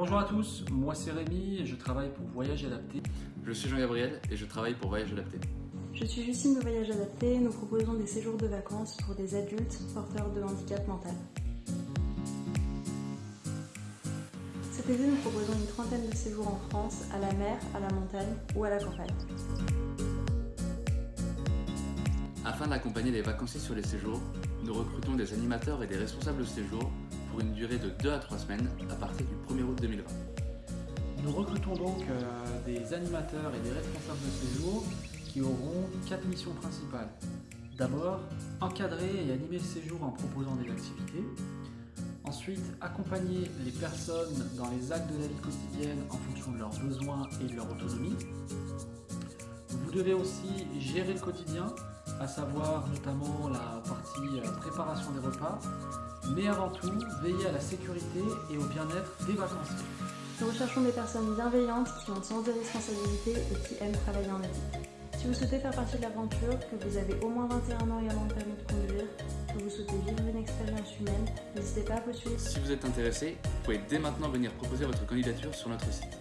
Bonjour à tous, moi c'est Rémi et je travaille pour Voyage Adapté. Je suis Jean-Gabriel et je travaille pour Voyage Adapté. Je suis Justine de Voyage Adapté, nous proposons des séjours de vacances pour des adultes porteurs de handicap mental. Cet été, nous proposons une trentaine de séjours en France, à la mer, à la montagne ou à la campagne. Afin d'accompagner les vacanciers sur les séjours, nous recrutons des animateurs et des responsables de séjour pour une durée de 2 à 3 semaines à partir du 1er août 2020. Nous recrutons donc euh, des animateurs et des responsables de séjour qui auront quatre missions principales. D'abord, encadrer et animer le séjour en proposant des activités. Ensuite, accompagner les personnes dans les actes de la vie quotidienne en fonction de leurs besoins et de leur autonomie. Vous devez aussi gérer le quotidien, à savoir notamment la partie euh, préparation des repas, mais avant tout, veiller à la sécurité et au bien-être des vacanciers. Nous recherchons des personnes bienveillantes qui ont le sens de responsabilité et qui aiment travailler en équipe. Si vous souhaitez faire partie de l'aventure, que vous avez au moins 21 ans et un an de permis de conduire, que vous souhaitez vivre une expérience humaine, n'hésitez pas à postuler. Si vous êtes intéressé, vous pouvez dès maintenant venir proposer votre candidature sur notre site.